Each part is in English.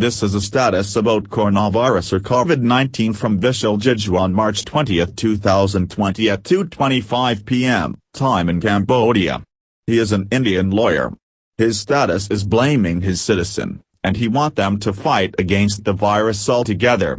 This is a status about coronavirus or COVID-19 from Vishal Jiju on March 20, 2020 at 2.25 pm, time in Cambodia. He is an Indian lawyer. His status is blaming his citizen, and he want them to fight against the virus altogether.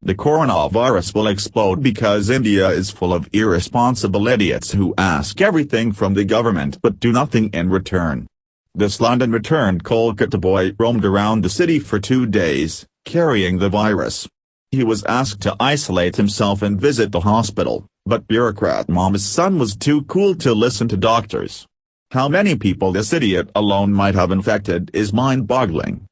The coronavirus will explode because India is full of irresponsible idiots who ask everything from the government but do nothing in return. This London-returned Kolkata boy roamed around the city for two days, carrying the virus. He was asked to isolate himself and visit the hospital, but bureaucrat mama's son was too cool to listen to doctors. How many people this idiot alone might have infected is mind-boggling.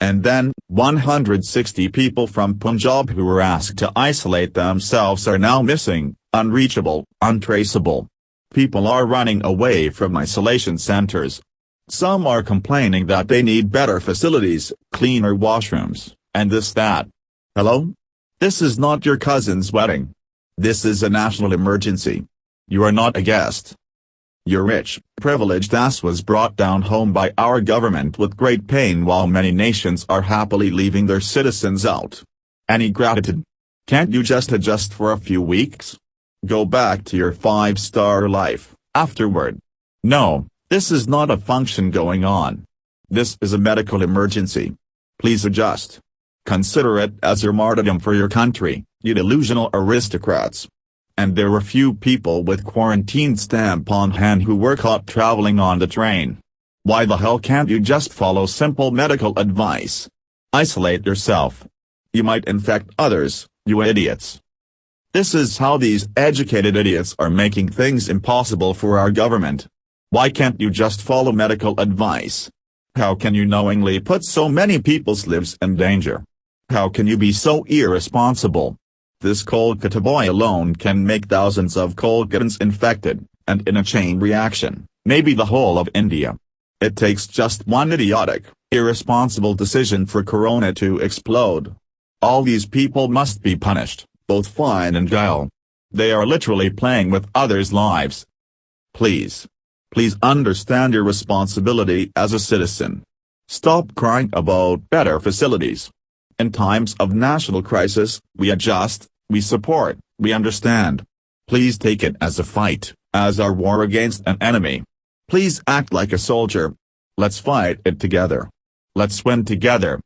And then, 160 people from Punjab who were asked to isolate themselves are now missing, unreachable, untraceable. People are running away from isolation centers, some are complaining that they need better facilities, cleaner washrooms, and this that. Hello? This is not your cousin's wedding. This is a national emergency. You are not a guest. Your rich, privileged ass was brought down home by our government with great pain while many nations are happily leaving their citizens out. Any gratitude? Can't you just adjust for a few weeks? Go back to your five-star life, afterward. No, this is not a function going on. This is a medical emergency. Please adjust. Consider it as your martyrdom for your country, you delusional aristocrats. And there were few people with quarantine stamp on hand who were caught traveling on the train. Why the hell can't you just follow simple medical advice? Isolate yourself. You might infect others, you idiots. This is how these educated idiots are making things impossible for our government. Why can't you just follow medical advice? How can you knowingly put so many people's lives in danger? How can you be so irresponsible? This Kolkata boy alone can make thousands of Kolkatans infected, and in a chain reaction, maybe the whole of India. It takes just one idiotic, irresponsible decision for corona to explode. All these people must be punished, both fine and jail. They are literally playing with others' lives. Please. Please understand your responsibility as a citizen. Stop crying about better facilities. In times of national crisis, we adjust, we support, we understand. Please take it as a fight, as our war against an enemy. Please act like a soldier. Let's fight it together. Let's win together.